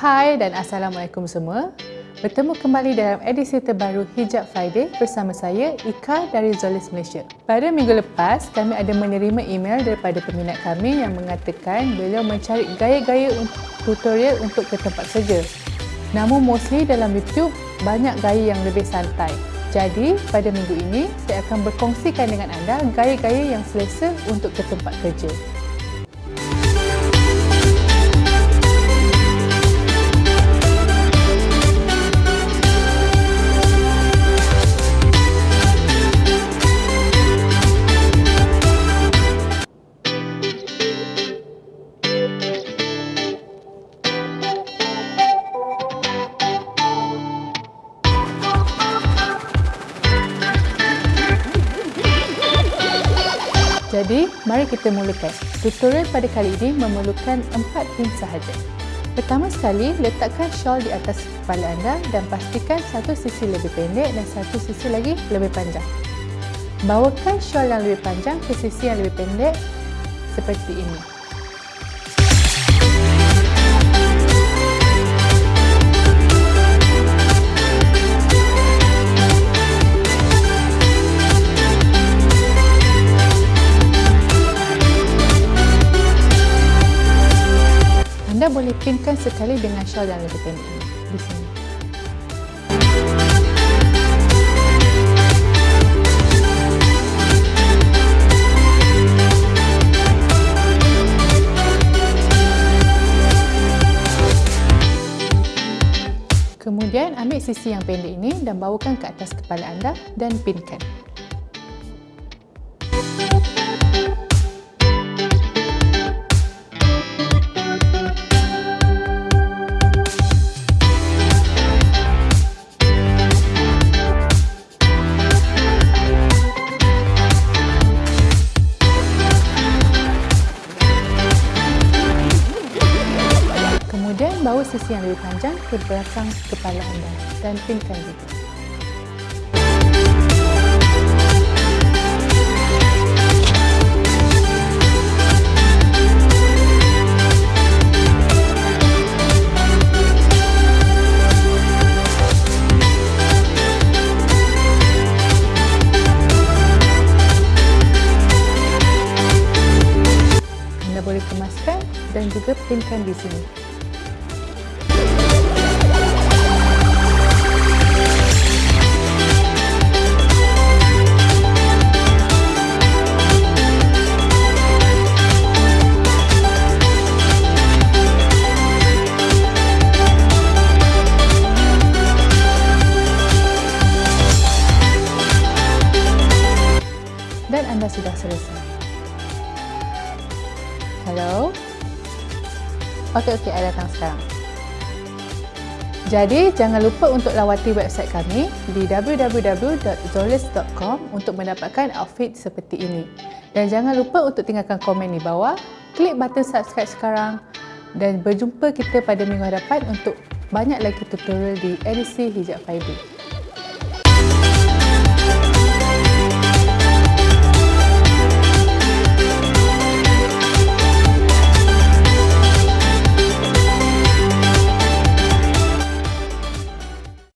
Hai dan Assalamualaikum semua. Bertemu kembali dalam edisi terbaru Hijab Friday bersama saya Ika dari Zolis Malaysia. Pada minggu lepas, kami ada menerima email daripada peminat kami yang mengatakan beliau mencari gaya-gaya tutorial untuk ke tempat kerja. Namun mostly dalam YouTube banyak gaya yang lebih santai. Jadi, pada minggu ini saya akan berkongsikan dengan anda gaya-gaya yang selesa untuk ke tempat kerja. Jadi, mari kita mulakan. Tutorial pada kali ini memerlukan empat pin sahaja. Pertama sekali, letakkan shawl di atas kepala anda dan pastikan satu sisi lebih pendek dan satu sisi lagi lebih panjang. Bawakan shawl yang lebih panjang ke sisi yang lebih pendek seperti ini. Anda boleh pinkan sekali dengan shawl yang lebih pendek ini di sini. Kemudian ambil sisi yang pendek ini dan bawakan ke atas kepala anda dan pinkan. Sisi yang lebih panjang ke belakang kepala anda dan pinkan kemaskan dan juga pinkan di sini. Dan anda sudah selesai. Hello? Okey, okey, saya datang sekarang. Jadi, jangan lupa untuk lawati website kami di www.zolis.com untuk mendapatkan outfit seperti ini. Dan jangan lupa untuk tinggalkan komen di bawah, klik button subscribe sekarang dan berjumpa kita pada minggu hadapan untuk banyak lagi tutorial di edisi Hijab Fiber.